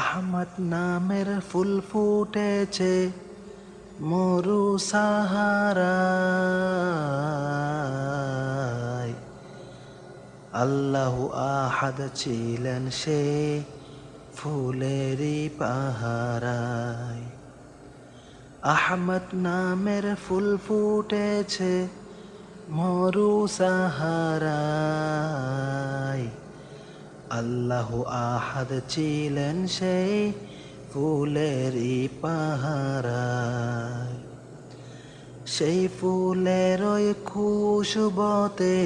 আহমদ নামের ফুল ফুটেছে মরু সাহারায়। আল্লাহ আহাদ ছিলেন সে ফুলেরই পাহারায়। আহমদ নামের ফুল ফুটেছে মরু সাহারায়। আল্লাহ আহাদ ছিলেন সেই ফুলেরই পাহারায়। সেই ফুলের ওই খুশবতে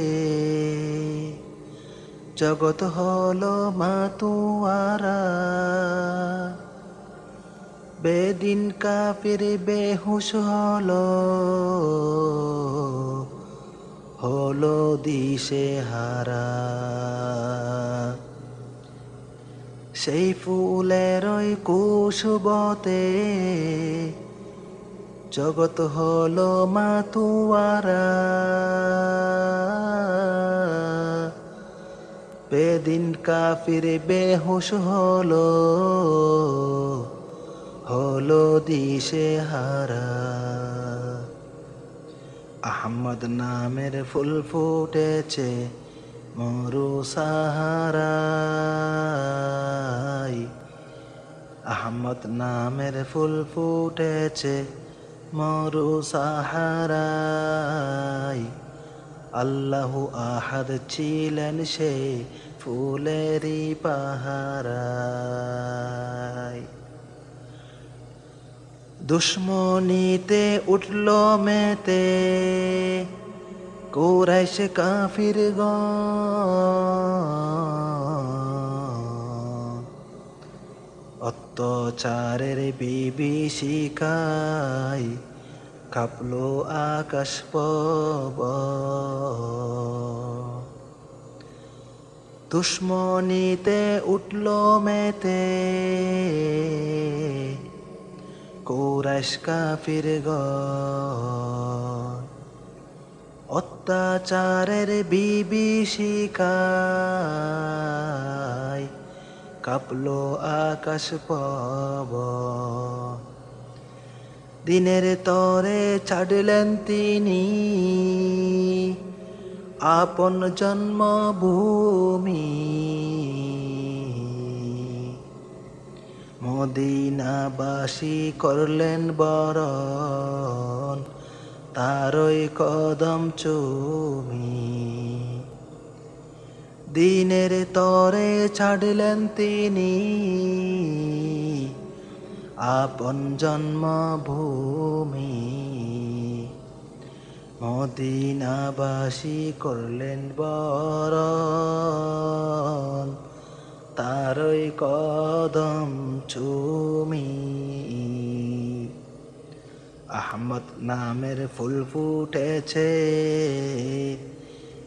জগৎ হলো মাতুয়ারা। বেদিন কাফির বেহুশ হলো হলো দিশে হারা সেই ফুলের ওই কুশবতে জগৎ হলো মাতুয়ারা। বেদিন কাফির বেহুশ হলো হলো দিশে হারা। আহমদ নামের ফুল ফুটেছে মরু সাহারাই আহমদ নামের ফুল ফুটেছে মরু সাহারাই আল্লাহ আহাদ ছিলেন সে ফুলেরই পাহারায়। দুশ্মনীতে উঠল মেতে। কোরাইশ কাফির গ। অত্যাচারের বিভীষিকায় কাপলো আকাশ পব দুশ্মনীতে উঠল মেতে। কোরাইশ কাফির গ। অত্যাচারের বিভীষিকায় কাপলো আকাশ পব। দিনের তরে ছাড়লেন তিনি আপন জন্মভূমি। মদিনাবাসী করলেন বরণ। তারই কদম চুমি। দিনের তরে ছাড়লেন তিনি। আপন জন্মভূমি। মদিনাবাসী করলেন বরণ। তারই কদম চুমি। আহমদ নামের ফুল ফুটেছে,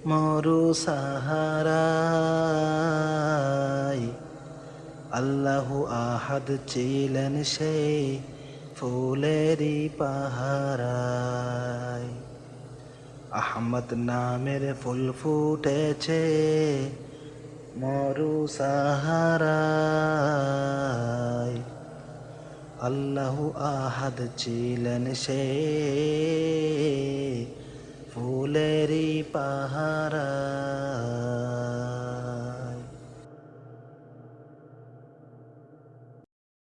মরু সাহারায়। আল্লাহ আহাদ ছিলেন সে ফুলেরই পাহারায়। আহমদ নামের ফুল ফুটেছে, মরু সাহারায়। আল্লাহ আহাদ ছিলেন সে। ফুলেরি পাহারা